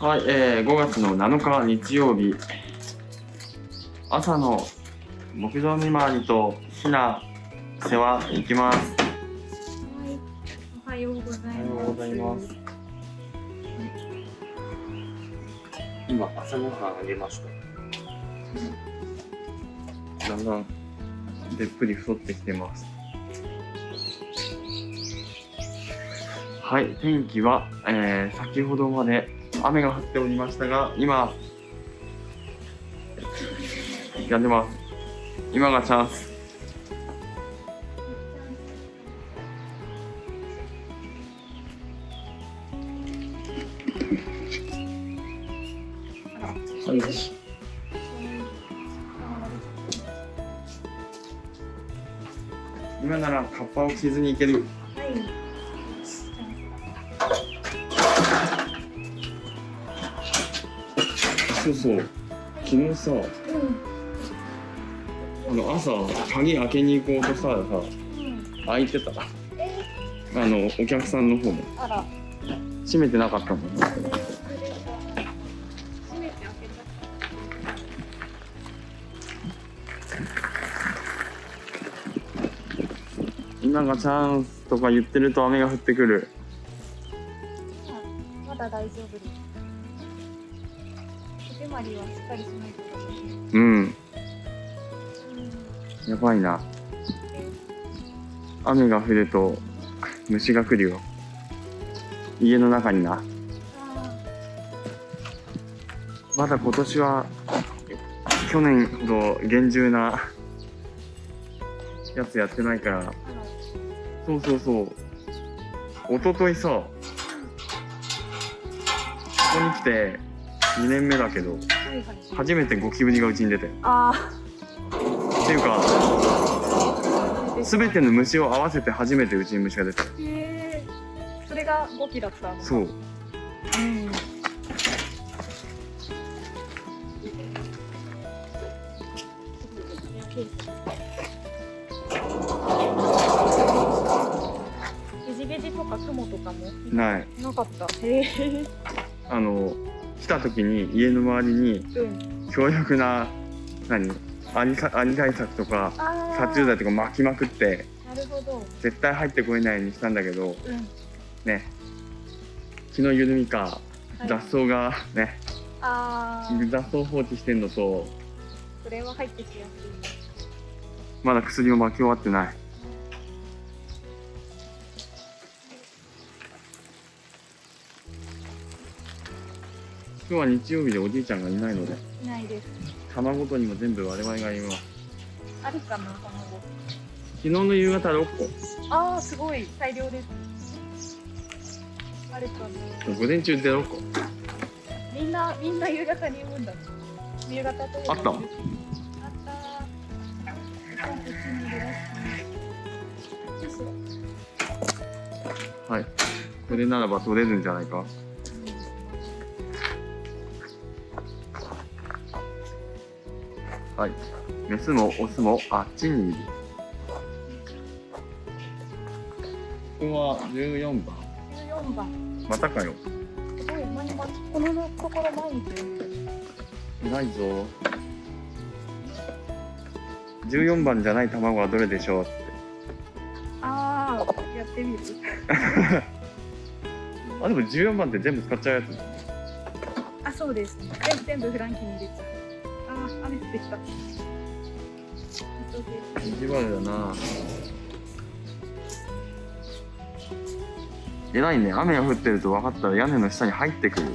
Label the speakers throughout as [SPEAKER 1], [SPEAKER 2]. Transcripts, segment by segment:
[SPEAKER 1] はい、えー、5月の7日日曜日。朝の牧場見回りとひな世話行きます。
[SPEAKER 2] はい、おはようございます。
[SPEAKER 1] おはようございます今朝ごはんあげました。だんだんでっぷり太ってきてます。はい天気は、えー、先ほどまで雨が降っておりましたが今やんでます。今がチャンス。はい。今ならカッパを着ずに行けるそうそう昨日さ
[SPEAKER 2] うん。
[SPEAKER 1] あの朝鍵開けに行こうとさ
[SPEAKER 2] うん。
[SPEAKER 1] 開いてた
[SPEAKER 2] え？
[SPEAKER 1] あのお客さんの方も。閉めてなかったもん
[SPEAKER 2] 閉めて開け
[SPEAKER 1] 今がチャンスとか言ってると雨が降ってくる
[SPEAKER 2] た。まだ大丈夫です。まりはしっかりしないと。
[SPEAKER 1] うん。やばいな雨が降ると虫が来るよ家の中になまだ今年は去年ほど厳重なやつやってないから。そうそうそう一昨日さここに来て2年目だけど。初めてゴキブリがうちに出てっ
[SPEAKER 2] あ
[SPEAKER 1] ていうか
[SPEAKER 2] あ。
[SPEAKER 1] 全ての虫を合わせて初めてうちに虫が出た
[SPEAKER 2] へえ。それが5期だったの。
[SPEAKER 1] そう
[SPEAKER 2] うん。ゲジゲジとかクモとかも
[SPEAKER 1] ない
[SPEAKER 2] なかった。へえ。
[SPEAKER 1] あの来た時に家の周りに
[SPEAKER 2] うん。
[SPEAKER 1] 強力な何？アリかアリ対策とか。殺虫剤とか巻きまくって
[SPEAKER 2] なるほど。
[SPEAKER 1] 絶対入ってこれないようにしたんだけど
[SPEAKER 2] うん。
[SPEAKER 1] ね気の緩みか
[SPEAKER 2] はい
[SPEAKER 1] 雑草がね。雑草放置してんのと
[SPEAKER 2] それは入ってきやすい。
[SPEAKER 1] まだ薬も巻き終わってない今日は日曜日でおじいちゃんがいないので
[SPEAKER 2] いないです。
[SPEAKER 1] 卵とにも全部我々がいます
[SPEAKER 2] あるかな、卵。
[SPEAKER 1] 昨日の夕方6個
[SPEAKER 2] ああ、すごい。大量です。あるかな。
[SPEAKER 1] 午前中で6個
[SPEAKER 2] みんな、みんな夕方に産むんだ。夕方と
[SPEAKER 1] あった
[SPEAKER 2] あった。
[SPEAKER 1] はいこれならば取れるんじゃないかはいメスもオスもあっちにいるここは14番
[SPEAKER 2] 14番。
[SPEAKER 1] またかよ
[SPEAKER 2] すごい、毎日、このところ毎日。
[SPEAKER 1] ないぞ14番じゃない卵はどれでしょうって
[SPEAKER 2] ああ、やってみる。
[SPEAKER 1] あでも14番って全部使っちゃうやつ
[SPEAKER 2] あ、そうです。全部、全部フランキーに入れちゃう。ってきた。急げ
[SPEAKER 1] 意地悪だな偉いね雨が降ってると分かったら屋根の下に入ってくる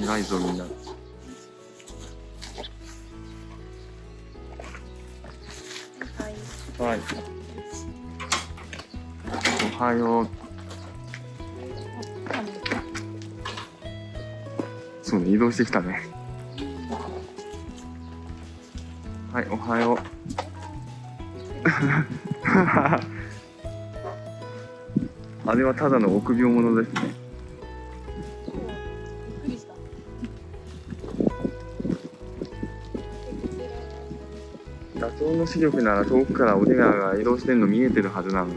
[SPEAKER 1] 偉いぞみんな
[SPEAKER 2] はい。
[SPEAKER 1] はいおはよう移動してきたね。はいおはよう。あれはただの臆病者ですね。
[SPEAKER 2] びっくりした。
[SPEAKER 1] 画像の視力なら遠くから俺らが移動してるの見えてるはずなのに。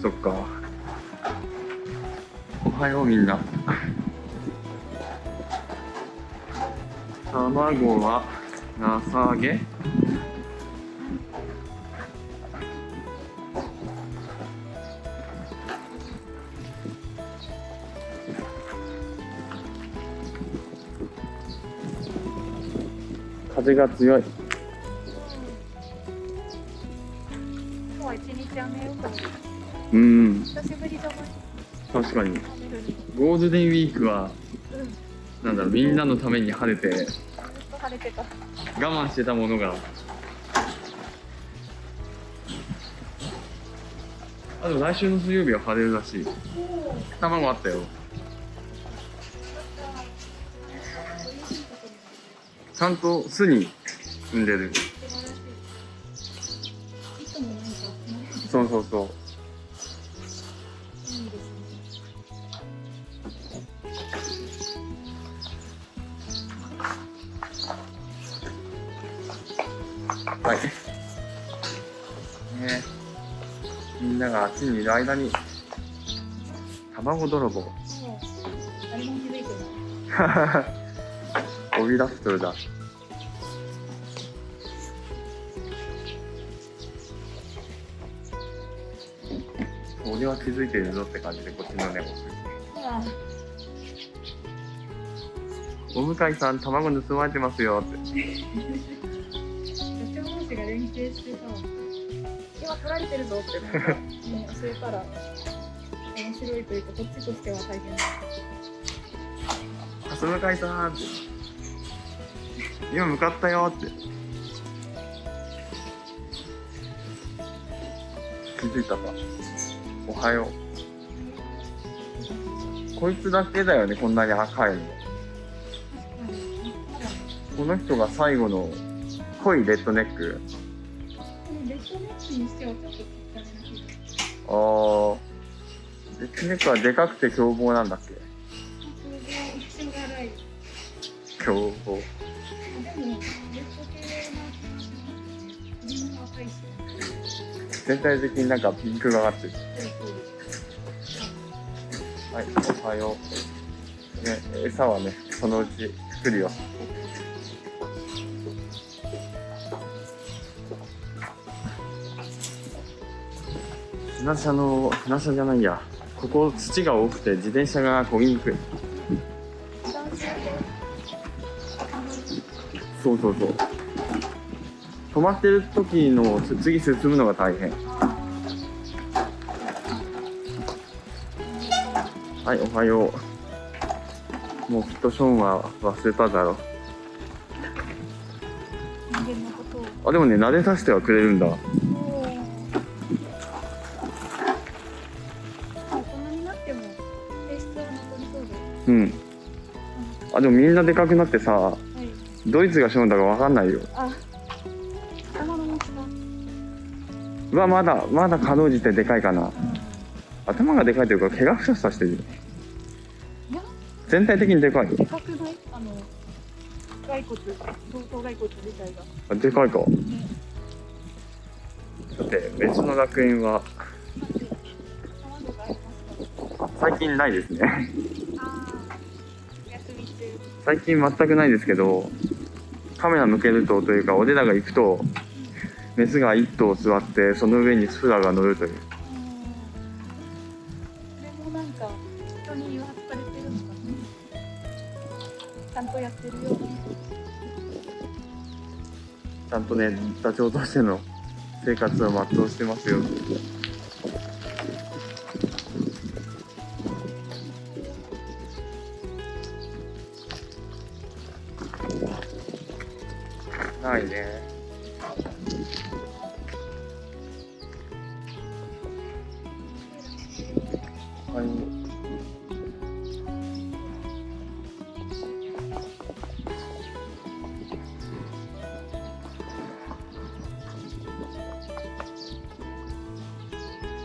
[SPEAKER 1] そっか。おはようみんな。卵はなさげ。風が強い。
[SPEAKER 2] 今日は一日雨よく。
[SPEAKER 1] うん。
[SPEAKER 2] 久しぶりじゃな。い
[SPEAKER 1] 確かにゴールデンウィークは
[SPEAKER 2] うんず
[SPEAKER 1] なんだろうみんなのために晴れて
[SPEAKER 2] 晴れてた。
[SPEAKER 1] 我慢してたものが。あでも来週の水曜日は晴れるらしい。卵あったよ。ちゃんと巣に産んでる間に卵泥棒。飛び出すとだ俺は気づいてるぞって感じでこっちのね
[SPEAKER 2] あ
[SPEAKER 1] お向いさん卵盗まれてますよって。
[SPEAKER 2] 社長同士が連携してさ今取られてるぞってなんか、ね、教えたら面白いというかこっちとしては大変だ
[SPEAKER 1] 蓮向さん。って今向かったよって気づいたかおはようこいつだけだよねこんなに赤いのこの人が最後の濃いレッドネック
[SPEAKER 2] レッドネックにしてはちょっと
[SPEAKER 1] あー。レッドネックはでかくて凶暴なんだっけ？凶暴。全体的になんかピンクがかってる。はいおはよう。ね餌はねそのうち作るよ。船車の船車じゃないや。ここ土が多くて自転車が漕ぎにくい。そうそうそう。止まってる時のつ次進むのが大変。はいおはよう。もうきっとショーンは忘れただろあでもね撫でさせてはくれるんだあでもみんなでかくなってさ
[SPEAKER 2] はい。
[SPEAKER 1] ドイツがショーンだか分かんないよ。
[SPEAKER 2] あ頭の持ちが
[SPEAKER 1] うわまだまだかろうじてでかいかな。頭がでかいというか怪我ふささしてる全体的にでかい
[SPEAKER 2] でかくない？あの骸骨頭頭骸骨自体が
[SPEAKER 1] あでかいか。さて別の楽園は最近ないですね最近全くないですけどカメラ向けるとというか俺らが行くとメスが1頭座ってその上にスラが乗るという。
[SPEAKER 2] これもなんか人に誘発されてるのかなちゃんとやってるよ。うに
[SPEAKER 1] ちゃんとねダチョウとしての生活を全うしてますよはい。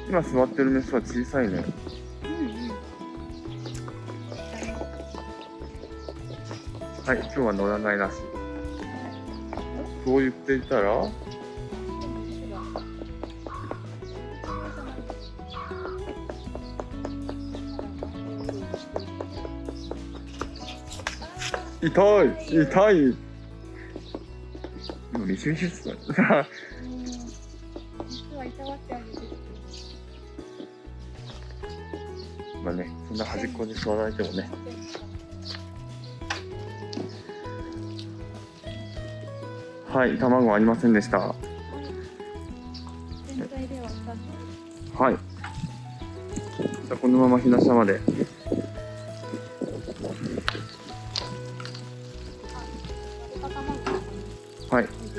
[SPEAKER 1] 今座ってるメスは小さいね。はい今日は乗らないらし。いそう言っていたら痛い痛いミシミシっすね。
[SPEAKER 2] 実はい
[SPEAKER 1] まあねそんな端っこに座られてもね。はい卵ありませんでした。は
[SPEAKER 2] 全体では2
[SPEAKER 1] い。じゃあこのままひな下まで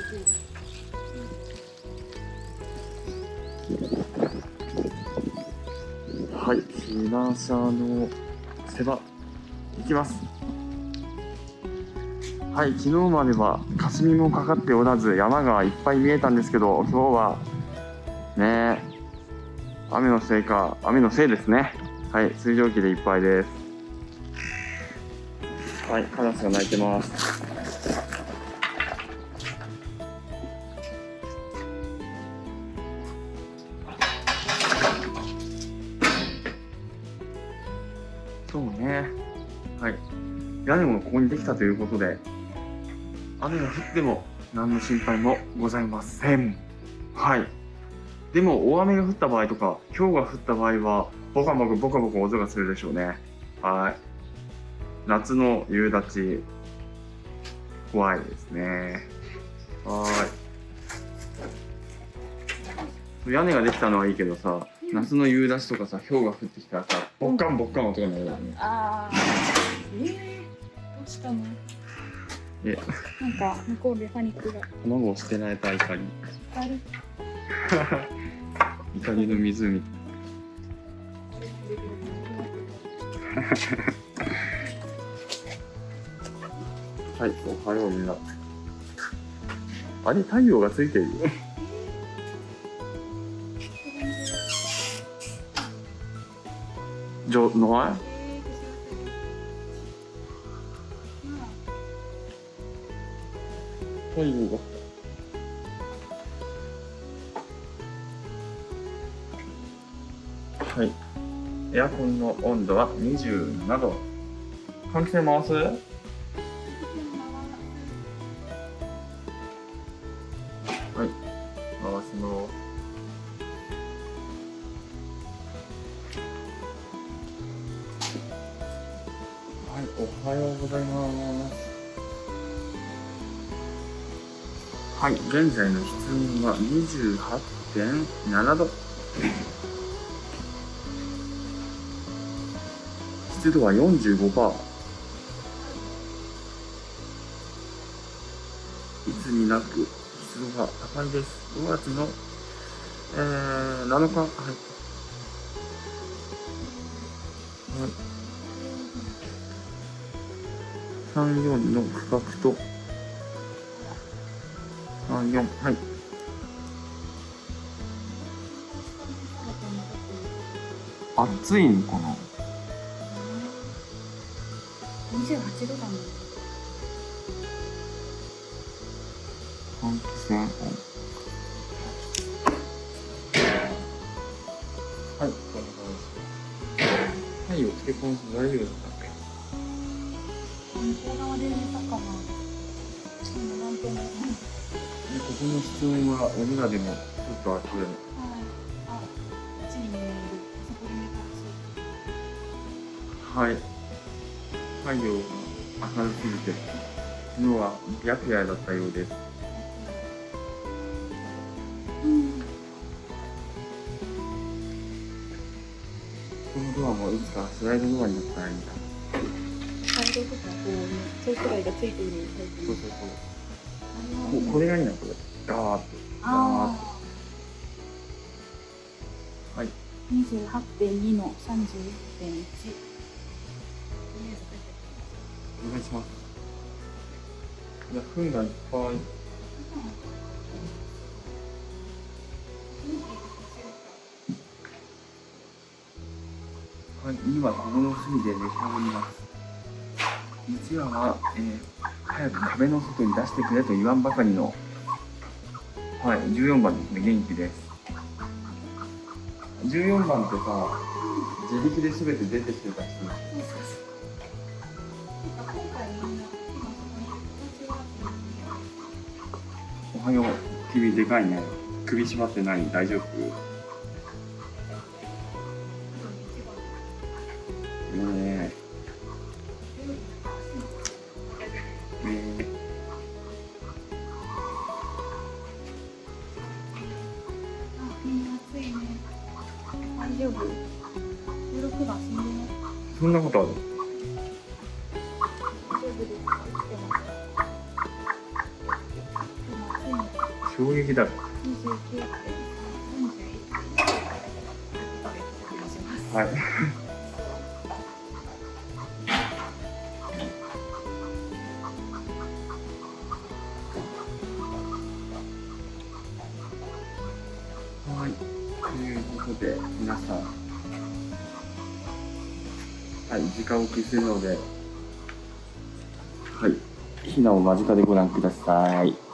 [SPEAKER 1] はいはいひな下の世話いきます。はい昨日までは霞もかかっておらず山がいっぱい見えたんですけど今日はね雨のせいか雨のせいですね。はい水蒸気でいっぱいです。はいカラスが鳴いてます。ここにできたということで雨が降っても何の心配もございません。はい。でも大雨が降った場合とか氷が降った場合はボカボカボカボカ音がするでしょうね。はい。夏の夕立怖いですね。はい。屋根ができたのはいいけどさ夏の夕立とかさ氷が降ってきたらさボッカンボッカン音が鳴るよね。
[SPEAKER 2] ああしたの？
[SPEAKER 1] え。
[SPEAKER 2] なんか向こうでパニックが。
[SPEAKER 1] 卵を捨てられた怒り。怒りの湖。はいおはようみんな。あれ太陽がついてるよ。じゃない太陽がはい。エアコンの温度は27度。換気扇回す？はい。回します。はい、おはようございます。はい、現在の室温は28.7度。湿度は45%いつになく湿度が高いです。5月の、えー、7日。はい、はい、34の価格と34はい。暑い。のかな
[SPEAKER 2] 28度だもん
[SPEAKER 1] 換気扇オンはい、こんな感じ。太陽つけ込んで大丈夫ですかね
[SPEAKER 2] 向こう側で寝たかなでもなんとも
[SPEAKER 1] ここの室温はお庭でもちょっと暑い。
[SPEAKER 2] はいあこっちに見えるそこで寝たら
[SPEAKER 1] はい。太陽が明るすぎて、昨日は白夜だったようです。
[SPEAKER 2] うん
[SPEAKER 1] このドアもいつかスライドドアになったらいいな。
[SPEAKER 2] サイドとかこうねそうくらいがついているタイプ
[SPEAKER 1] そうそうそう。ここれがいいな、これ。ガーッと。
[SPEAKER 2] あ
[SPEAKER 1] はい。
[SPEAKER 2] あ28.2の31.1
[SPEAKER 1] お願いします。いや、糞がいっぱい。はい、今ここの隅で召し上がります。三岩は、えー、早く壁の外に出してくれと言わんばかりの、はい、14番ですね、元気です。14番ってさ、自力で全て出てきてた人
[SPEAKER 2] そお
[SPEAKER 1] はよう。君でかいね。首絞まってない。大丈夫？
[SPEAKER 2] で、
[SPEAKER 1] 皆さん。はい、時間を消するので。はい。ひなを間近でご覧ください。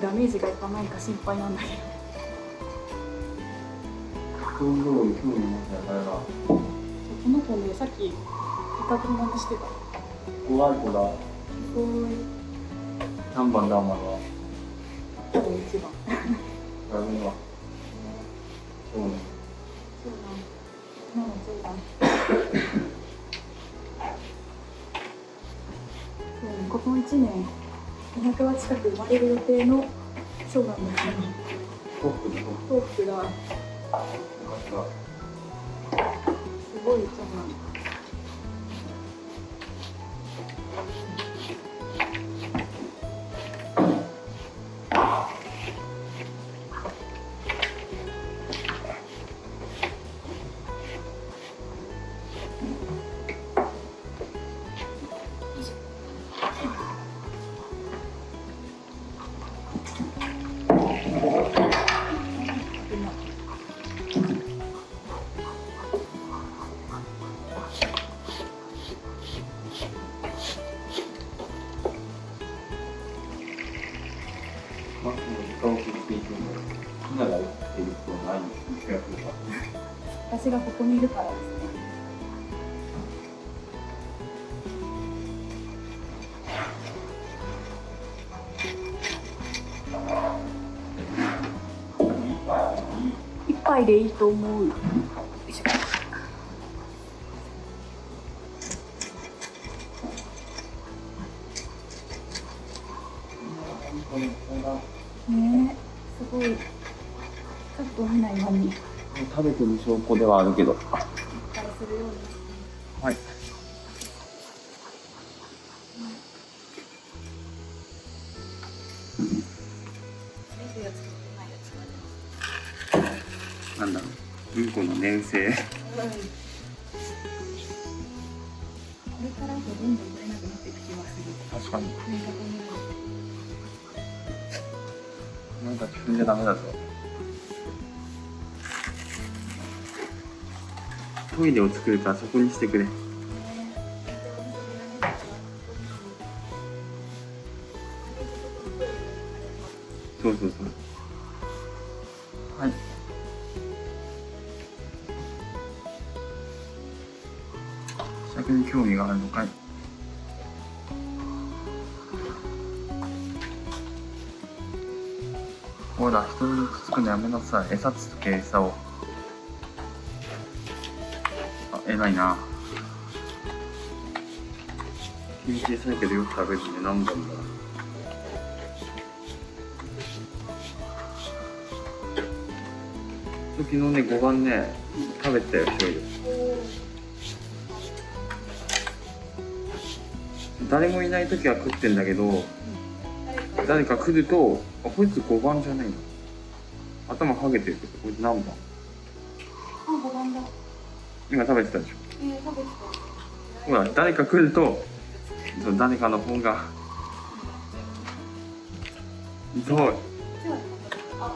[SPEAKER 2] にダメージがいかないか心配なんだけど。
[SPEAKER 1] こ、
[SPEAKER 2] の子ねさっきいた友達してた。
[SPEAKER 1] 怖い子だ。
[SPEAKER 2] すごい
[SPEAKER 1] 何番だ、お前は。
[SPEAKER 2] 多分一番。
[SPEAKER 1] やるのは。そうね。
[SPEAKER 2] そうなん。うんそうだ。そうねこの一年200話近く生まれる予定の長男
[SPEAKER 1] でトッ
[SPEAKER 2] トークがすごい長男。
[SPEAKER 1] た。
[SPEAKER 2] 杯いでいいと思う。ね、すごい。ちょっと見ない間に。
[SPEAKER 1] 食べてる証拠ではあるけど
[SPEAKER 2] う
[SPEAKER 1] んこ
[SPEAKER 2] れからどんどん取れなくなっていく気がする。
[SPEAKER 1] 確かに。
[SPEAKER 2] なんかこの
[SPEAKER 1] なんか踏んじゃダメだぞ。トイレを作るからそこにしてくれ。そうそうそう尺に興味があるのかい？ほら人にくつくのやめなさい。餌つつけ餌を。あ偉いな。気小さいけどよく食べるね。何本だ？昨日ね5番ね食べたよ一人で。誰もいない時は食ってんだけど誰か来るとあこいつ5番じゃないな。頭ハゲてるけどこいつ何番？
[SPEAKER 2] あ、五番だ。
[SPEAKER 1] 今食べてたでしょ？
[SPEAKER 2] えー、食べて
[SPEAKER 1] ほら誰か来ると誰かの本が。そう
[SPEAKER 2] た。あ、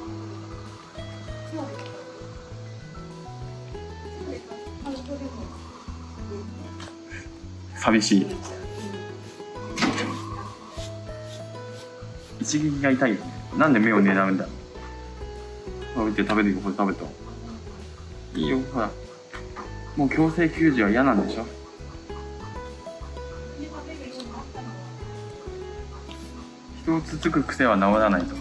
[SPEAKER 1] 寂しい一撃が痛いよね。なんで目を狙うんだ。食べて食べてこれ食べたいいよほら。もう強制給仕は嫌なんでしょ。人をつつく癖は治らないと。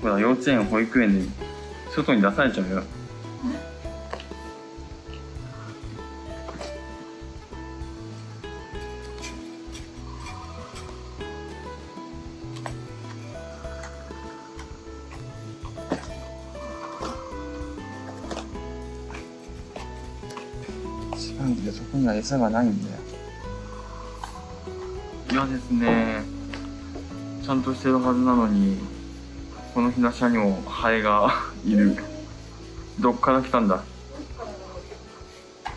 [SPEAKER 1] ほら幼稚園保育園で外に出されちゃうよ。よそこには餌がないんだよ。嫌ですねちゃんとしてるはずなのにこの日の下にもハエが いる。どっから来たんだ？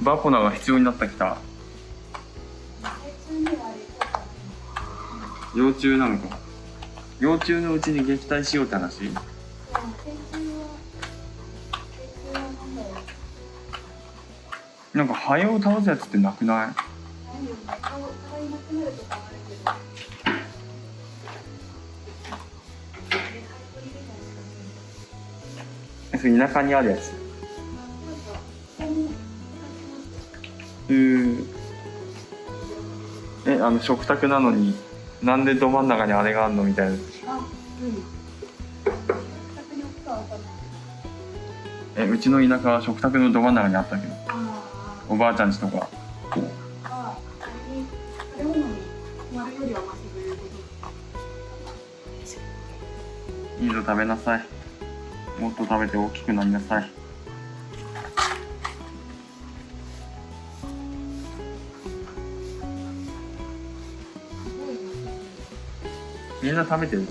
[SPEAKER 1] バポナが必要になったきた。幼虫なのか。幼虫のうちに撃退しようって話？なんかハエを倒すやつってなくない？田舎にあるやつ。うー。えあの食卓なのになんでど真ん中にあれがあるの？みたいな。えうちの田舎は食卓のど真ん中にあったけどおばあちゃんちとか。いいぞ食べなさいもっと食べて大きくなりなさいみんな食べてる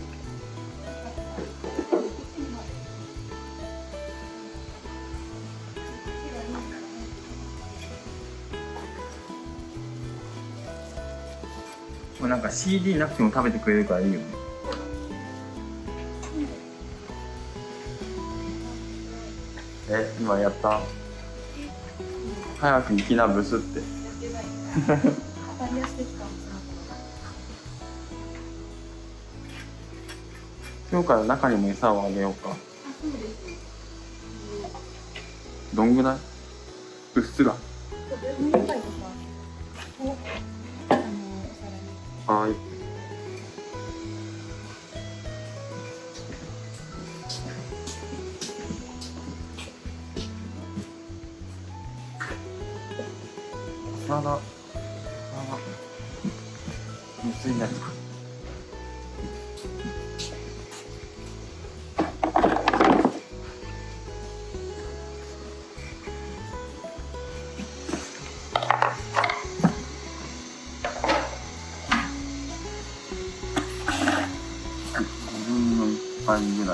[SPEAKER 1] CD なくても食べてくれるからいいよね。え今やった？早く行きなブスって。今日から中にも餌をあげようか。どんぐらい？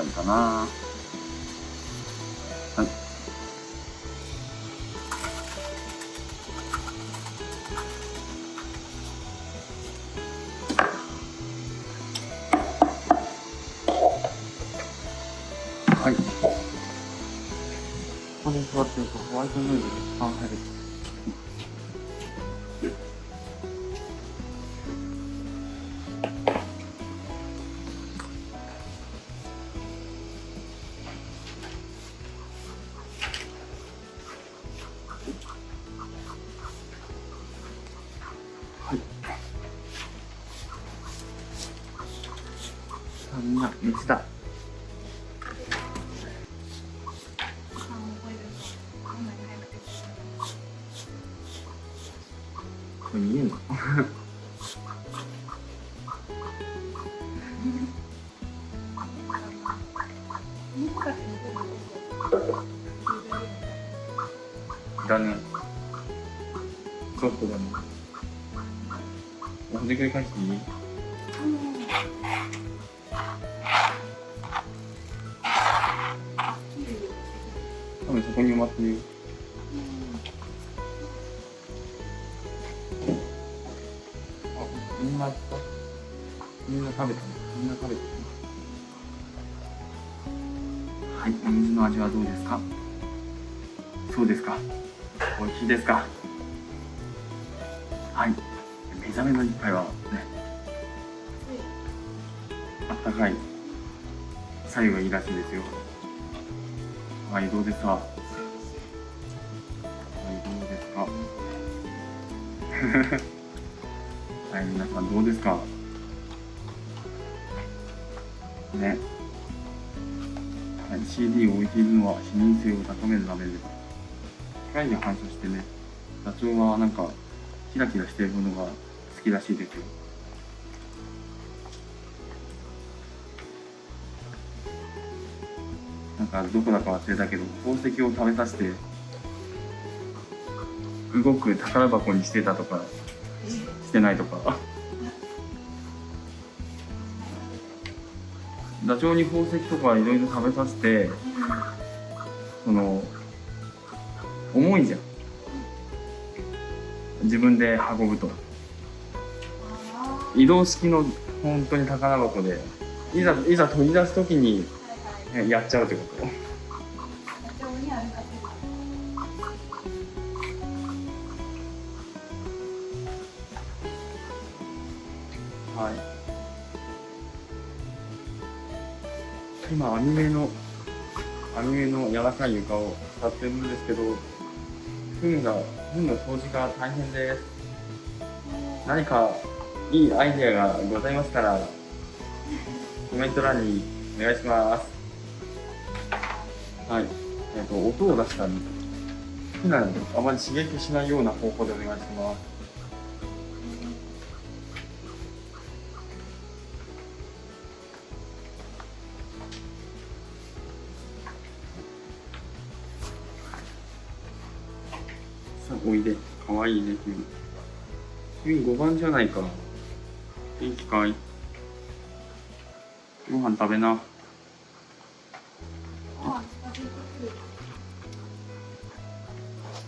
[SPEAKER 1] らいかな。これ見えんの？だね。ちょっとだね。ほんでくり返していい？多分そこに埋まってるよ。食べた。みんな食べたね。はい、お水の味はどうですか？そうですか。美味しいですか？はい。目覚めの一杯はね、あったかい。左右がいいらしいですよ。はい、どうですかはい、どうですか？はい、皆さんどうですか？ね。はい、CD を置いているのは視認性を高めるためです。機械に反射してね、ダチョウはなんかキラキラしているものが好きらしいですよ。なんかどこだか忘れたけど宝石を食べさせて動く宝箱にしてたとかしてないとかダチョウに宝石とかいろいろ食べさせてその重いじゃん。自分で運ぶと。移動式の本当に宝箱でいざいざ取り出す時にねやっちゃうってこと。はい今アニメのアニメの柔らかい床を使ってるんですけど糞が糞の掃除が大変です何かいいアイデアがございましたらコメント欄にお願いします。はい。えっ、と音を出したり普段あまり刺激しないような方法でお願いします。君5番じゃないか。元気かいご飯食べな。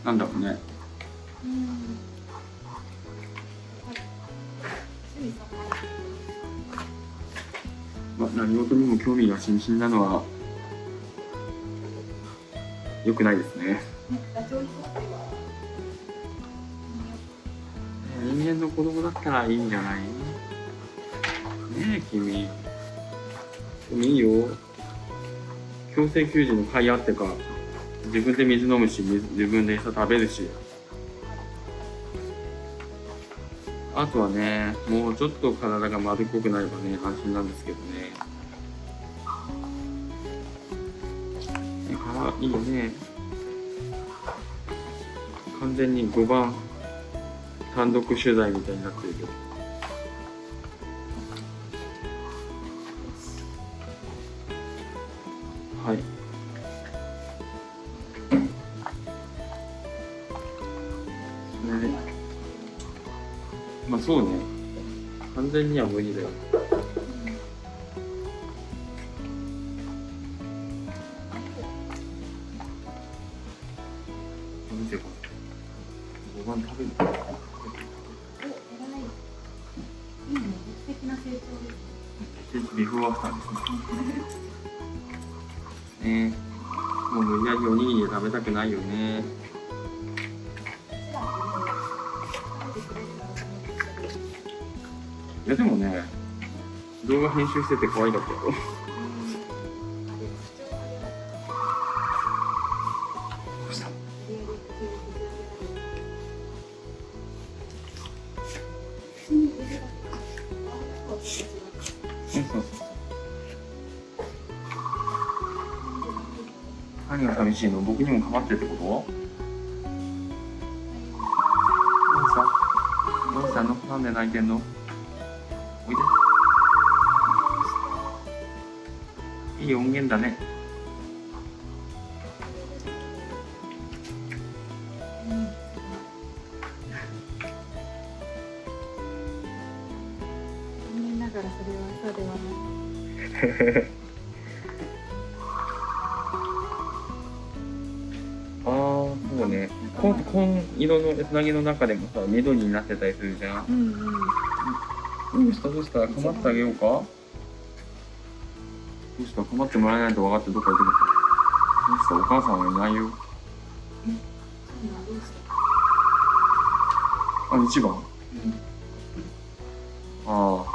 [SPEAKER 1] なんだろうね。まあ、何事にも興味が津々なのは良くないですね。間の子供だったらいいんじゃない？ねえ君。でもいいよ。強制給餌の甲斐あってか自分で水飲むし自分で餌食べるし。あとはねもうちょっと体が丸っこくなればね安心なんですけどね。ねかわいいね。完全に5番。単独取材みたいになってるけど。はい。それでまあそうね。完全には無理だよ。見てこれ5番食べる
[SPEAKER 2] な成長です。
[SPEAKER 1] ビフォーアフターですね。ねもう無理やりおにぎりで食べたくないよね。いやでもね、動画編集してて可愛かったよ。泣いてんの？おいで。いい音源だね。
[SPEAKER 2] 残念ながらそれは朝ではない。
[SPEAKER 1] こ紺色のつなぎの中でもさ、緑になってたりするじゃん。
[SPEAKER 2] うんうん。
[SPEAKER 1] どうした？どうした？構ってあげようか？どうした？構ってもらえないと分かってどっか行ってくるどうした？お母さんはいないよ。あ、一番？ああ。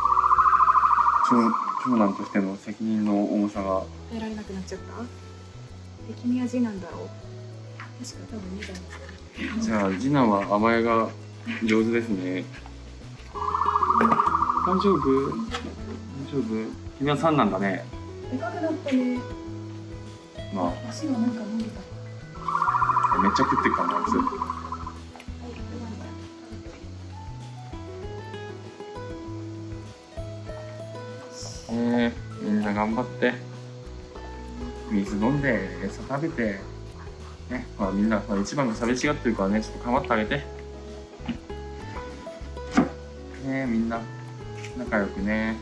[SPEAKER 1] 長長男としての責任の重さが。
[SPEAKER 2] 耐えられなくなっちゃった？で、君は次男だろう？確か多分二男ですよね。
[SPEAKER 1] じゃあ、次男は甘えが上手ですね。大丈夫？大丈夫？君は三男だね。
[SPEAKER 2] でかくなったね。
[SPEAKER 1] ま
[SPEAKER 2] 足がなんか伸びた。
[SPEAKER 1] あ、めっちゃ食ってるからな、あいつ。えー、みんな頑張って水飲んで餌食べてねまあみんなまあ一番が寂しがってるからねちょっと構ってあげて。ねみんな仲良くね。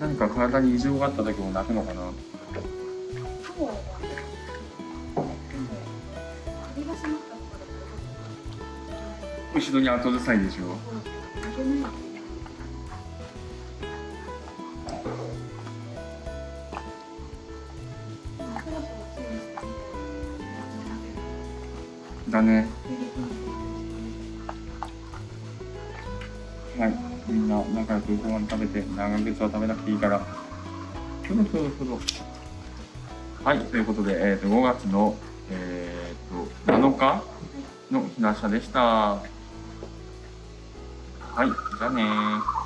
[SPEAKER 1] 何か体に異常があった時も泣くのかな。後ろに後ずさいでしょ長靴は食べなくていいから。そろそろそろ。はい、ということで、えっ、と、5月の、えっ、と、7日のひなしでした。はい、じゃあねー。